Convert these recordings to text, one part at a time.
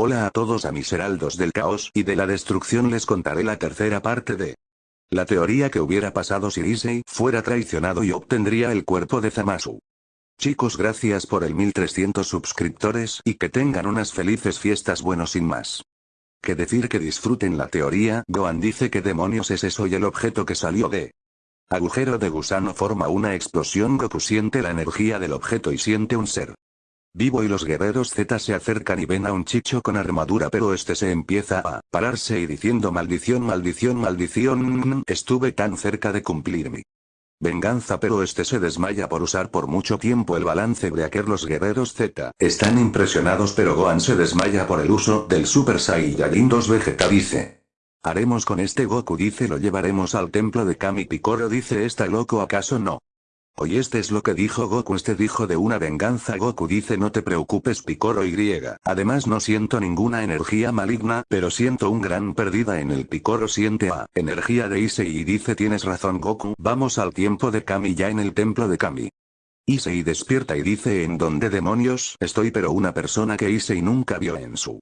Hola a todos a mis heraldos del caos y de la destrucción les contaré la tercera parte de la teoría que hubiera pasado si Issei fuera traicionado y obtendría el cuerpo de Zamasu. Chicos gracias por el 1300 suscriptores y que tengan unas felices fiestas bueno sin más. Que decir que disfruten la teoría, Gohan dice que demonios es eso y el objeto que salió de agujero de gusano forma una explosión Goku siente la energía del objeto y siente un ser vivo y los guerreros Z se acercan y ven a un chicho con armadura pero este se empieza a pararse y diciendo maldición maldición maldición estuve tan cerca de cumplir mi venganza pero este se desmaya por usar por mucho tiempo el balance breaker los guerreros Z están impresionados pero Gohan se desmaya por el uso del Super Saiyajin 2 Vegeta dice. Haremos con este Goku dice lo llevaremos al templo de Kami Picoro dice está loco acaso no. Hoy este es lo que dijo Goku este dijo de una venganza Goku dice no te preocupes Picoro Y. Además no siento ninguna energía maligna pero siento un gran perdida en el Picoro siente a energía de Issei y dice tienes razón Goku vamos al tiempo de Kami ya en el templo de Kami. Issei despierta y dice en dónde demonios estoy pero una persona que Issei nunca vio en su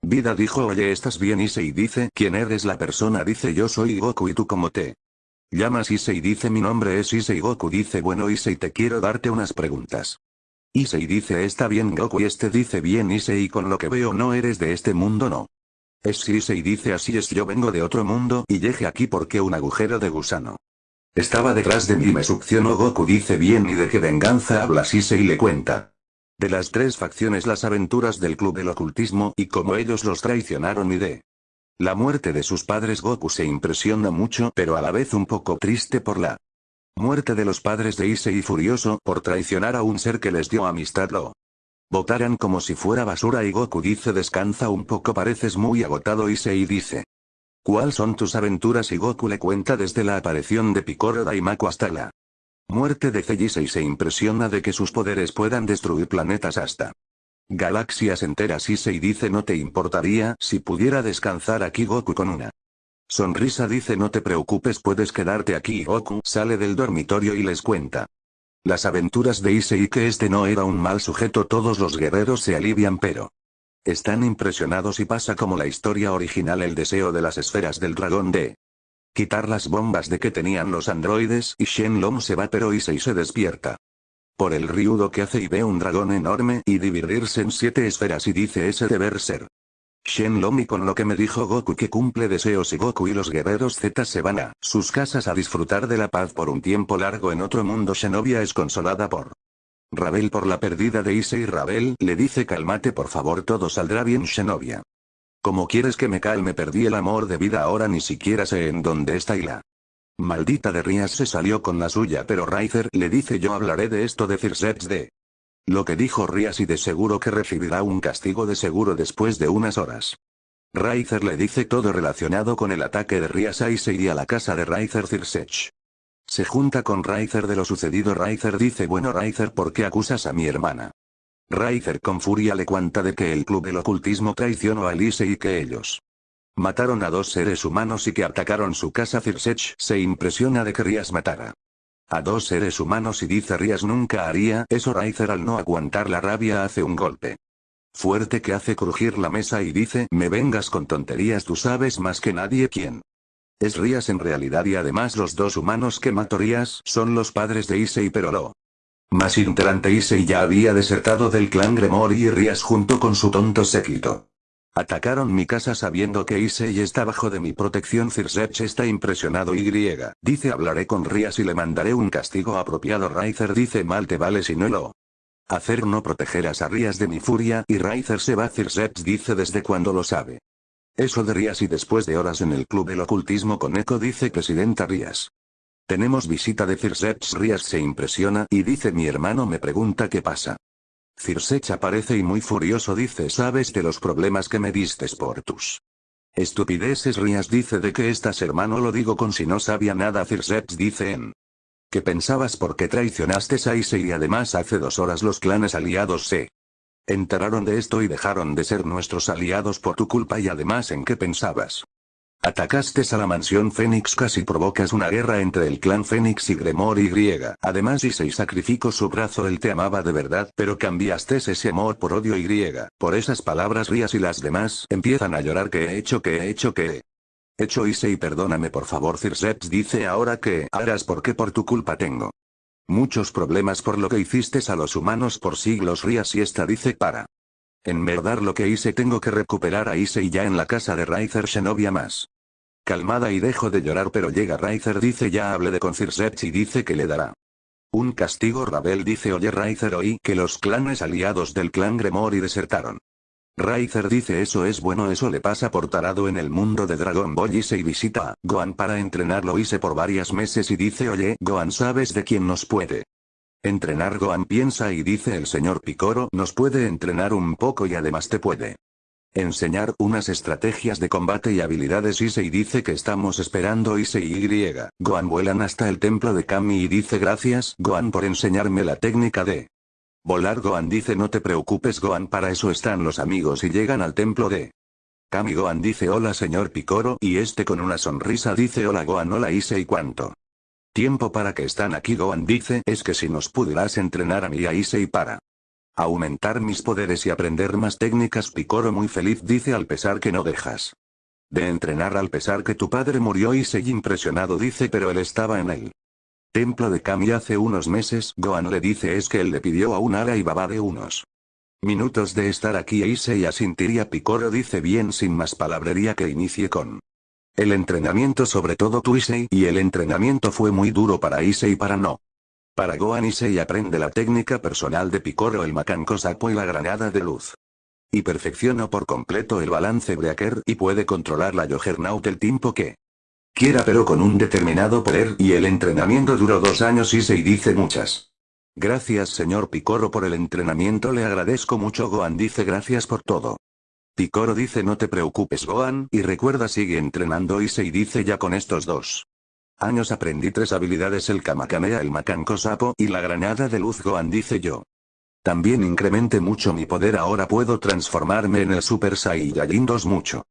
vida dijo oye estás bien Issei dice ¿quién eres la persona? dice yo soy Goku y tú como te Llamas Issei dice mi nombre es Issei Goku dice bueno Issei te quiero darte unas preguntas. Issei dice está bien Goku y este dice bien Issei con lo que veo no eres de este mundo no. Es Issei dice así es yo vengo de otro mundo y llegué aquí porque un agujero de gusano. Estaba detrás de mí me succionó Goku dice bien y de qué venganza hablas Issei le cuenta. De las tres facciones las aventuras del club del ocultismo y cómo ellos los traicionaron y de la muerte de sus padres Goku se impresiona mucho pero a la vez un poco triste por la muerte de los padres de Issei furioso por traicionar a un ser que les dio amistad lo votaran como si fuera basura y Goku dice descansa un poco pareces muy agotado Issei dice. ¿Cuál son tus aventuras? Y Goku le cuenta desde la aparición de Picoro Daimaku hasta la muerte de Issei se impresiona de que sus poderes puedan destruir planetas hasta Galaxias enteras y se dice no te importaría si pudiera descansar aquí Goku con una sonrisa dice no te preocupes puedes quedarte aquí Goku sale del dormitorio y les cuenta. Las aventuras de Issei que este no era un mal sujeto todos los guerreros se alivian pero están impresionados y pasa como la historia original el deseo de las esferas del dragón de quitar las bombas de que tenían los androides y Shenlong se va pero Issei se despierta por el riudo que hace y ve un dragón enorme y dividirse en siete esferas y dice ese deber ser. Shenlong y con lo que me dijo Goku que cumple deseos y Goku y los guerreros Z se van a sus casas a disfrutar de la paz por un tiempo largo en otro mundo Shenovia es consolada por Rabel por la pérdida de Issei Rabel le dice cálmate por favor todo saldrá bien Shenovia. ¿Cómo quieres que me calme? Perdí el amor de vida ahora ni siquiera sé en dónde está y la Maldita de Rías se salió con la suya pero Riser le dice yo hablaré de esto de Cirsets de. Lo que dijo Rías y de seguro que recibirá un castigo de seguro después de unas horas. Riser le dice todo relacionado con el ataque de Rías y se iría a la casa de Riser Cirsech. Se junta con Riser de lo sucedido Riser dice bueno Riser ¿por qué acusas a mi hermana? Riser con furia le cuenta de que el club del ocultismo traicionó a Elise y que ellos Mataron a dos seres humanos y que atacaron su casa Cirsech se impresiona de que Rías matara. A dos seres humanos y dice Rías nunca haría eso Raizer al no aguantar la rabia hace un golpe. Fuerte que hace crujir la mesa y dice me vengas con tonterías tú sabes más que nadie quién. Es Rías en realidad y además los dos humanos que mató Rías son los padres de Issei pero lo más interante Issei ya había desertado del clan Gremori y Rías junto con su tonto séquito. Atacaron mi casa sabiendo que Issei está bajo de mi protección Cirsech está impresionado y dice hablaré con Rías y le mandaré un castigo apropiado Raizer dice mal te vale si no lo hacer no protegerás a Rías de mi furia y Raizer se va Cirsech dice desde cuando lo sabe. Eso de Rías y después de horas en el club del ocultismo con Eco dice presidenta Rías. Tenemos visita de Cirsech Rías se impresiona y dice mi hermano me pregunta qué pasa. Cirsech aparece y muy furioso dice sabes de los problemas que me distes por tus estupideces Rías dice de que estás hermano lo digo con si no sabía nada Cirsech dice en que pensabas porque traicionaste a Issei y además hace dos horas los clanes aliados se enteraron de esto y dejaron de ser nuestros aliados por tu culpa y además en qué pensabas. Atacaste a la mansión Fénix casi provocas una guerra entre el clan Fénix y Gremor y. Además Issei sacrificó su brazo él te amaba de verdad pero cambiaste ese amor por odio y. Por esas palabras Rías y las demás empiezan a llorar que he hecho que he hecho que he hecho Issei perdóname por favor Circeps dice ahora que harás porque por tu culpa tengo muchos problemas por lo que hiciste a los humanos por siglos Rías y esta dice para en verdad lo que hice tengo que recuperar a Issei ya en la casa de Raizer Shenovia más. Calmada y dejo de llorar pero llega Raizer dice ya hable de con y dice que le dará. Un castigo Rabel dice oye Raizer oí que los clanes aliados del clan Gremori desertaron. Raizer dice eso es bueno eso le pasa por tarado en el mundo de Dragon Ball Issei visita a Gohan para entrenarlo hice por varios meses y dice oye Gohan sabes de quién nos puede Entrenar Gohan piensa y dice el señor Picoro nos puede entrenar un poco y además te puede enseñar unas estrategias de combate y habilidades Issei dice que estamos esperando Issei y. Gohan vuelan hasta el templo de Kami y dice gracias Gohan por enseñarme la técnica de volar Gohan dice no te preocupes Gohan para eso están los amigos y llegan al templo de Kami Gohan dice hola señor Picoro y este con una sonrisa dice hola Gohan hola Issei cuánto Tiempo para que están aquí Gohan dice es que si nos pudieras entrenar a mí a Issei para aumentar mis poderes y aprender más técnicas Picoro muy feliz dice al pesar que no dejas de entrenar al pesar que tu padre murió Issei impresionado dice pero él estaba en el templo de Kami hace unos meses Gohan le dice es que él le pidió a un ala y baba de unos minutos de estar aquí e Issei asintiría Picoro dice bien sin más palabrería que inicie con el entrenamiento sobre todo tu y el entrenamiento fue muy duro para Issei para no. Para Gohan Issei aprende la técnica personal de Picoro el Macanco Sapo y la granada de luz. Y perfeccionó por completo el balance Breaker y puede controlar la Juggernaut el tiempo que quiera pero con un determinado poder y el entrenamiento duró dos años Issei dice muchas. Gracias señor Picoro por el entrenamiento le agradezco mucho Gohan dice gracias por todo. Picoro dice no te preocupes Gohan, y recuerda sigue entrenando Issei dice ya con estos dos años aprendí tres habilidades el Kamakamea el Macanco Sapo y la granada de luz Gohan dice yo. También incrementé mucho mi poder ahora puedo transformarme en el Super Saiyajin 2 mucho.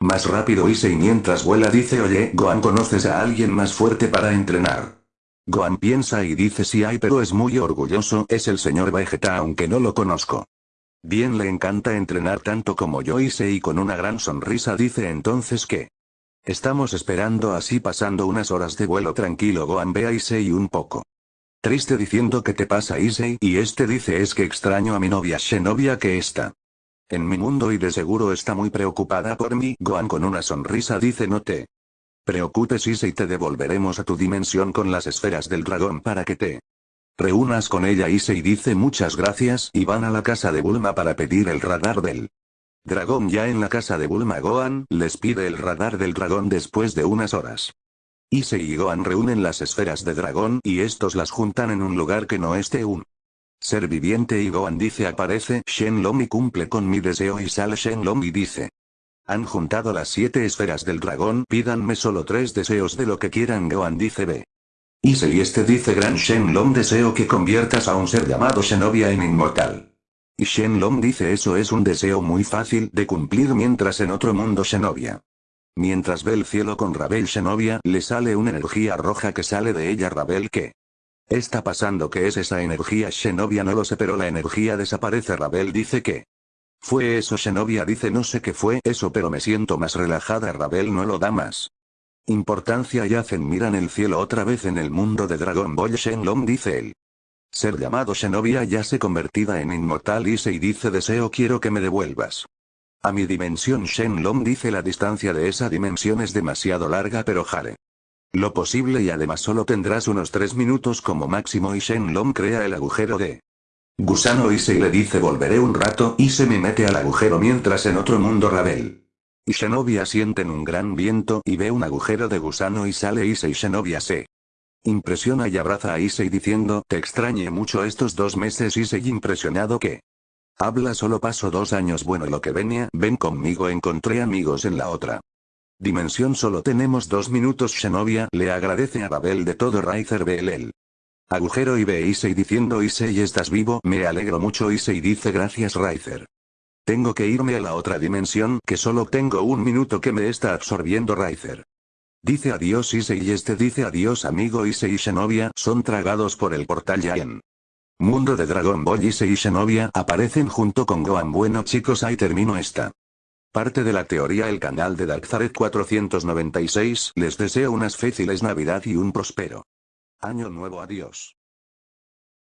Más rápido Issei mientras vuela dice oye Gohan conoces a alguien más fuerte para entrenar. Gohan piensa y dice sí hay pero es muy orgulloso es el señor Vegeta aunque no lo conozco. Bien le encanta entrenar tanto como yo hice y con una gran sonrisa dice entonces que. Estamos esperando así pasando unas horas de vuelo tranquilo Gohan ve a Issei un poco. Triste diciendo que te pasa Issei y este dice es que extraño a mi novia Shenovia que está. En mi mundo y de seguro está muy preocupada por mí Gohan con una sonrisa dice no te. Preocupes Issei te devolveremos a tu dimensión con las esferas del dragón para que te Reúnas con ella se dice muchas gracias y van a la casa de Bulma para pedir el radar del dragón ya en la casa de Bulma Gohan les pide el radar del dragón después de unas horas. Issei y Gohan reúnen las esferas de dragón y estos las juntan en un lugar que no esté un ser viviente y Gohan dice aparece Shenlong y cumple con mi deseo y sale Shenlong y dice. Han juntado las siete esferas del dragón pídanme solo tres deseos de lo que quieran Gohan dice ve. Y este dice Gran Shenlong deseo que conviertas a un ser llamado Shenovia en inmortal. Y Shenlong dice eso es un deseo muy fácil de cumplir mientras en otro mundo Shenovia. Mientras ve el cielo con Rabel Shenovia le sale una energía roja que sale de ella Rabel que está pasando que es esa energía Shenovia no lo sé pero la energía desaparece Rabel dice que fue eso Shenovia dice no sé qué fue eso pero me siento más relajada Rabel no lo da más. Importancia y hacen miran el cielo otra vez en el mundo de Dragon Ball Shenlong dice él. Ser llamado Shenovia ya se convertida en inmortal y se dice deseo quiero que me devuelvas. A mi dimensión Shenlong dice la distancia de esa dimensión es demasiado larga pero jale. Lo posible y además solo tendrás unos 3 minutos como máximo y Shenlong crea el agujero de gusano y se le dice volveré un rato y se me mete al agujero mientras en otro mundo Rabel. Y Shenovia sienten un gran viento y ve un agujero de gusano y sale Issei Shenovia se impresiona y abraza a Issei diciendo te extrañé mucho estos dos meses Issei impresionado que habla solo paso dos años. Bueno lo que venía ven conmigo encontré amigos en la otra dimensión solo tenemos dos minutos Shenovia le agradece a Babel de todo Raizer el agujero y ve Issei diciendo Issei estás vivo me alegro mucho Issei dice gracias Raizer. Tengo que irme a la otra dimensión que solo tengo un minuto que me está absorbiendo Riser. Dice adiós Issei y este dice adiós amigo Issei y Shenovia son tragados por el portal Yaen. Mundo de Dragon Ball Issei y Shenovia aparecen junto con Gohan bueno chicos ahí termino esta. Parte de la teoría el canal de Darkzaret 496 les deseo unas felices navidad y un próspero. Año nuevo adiós.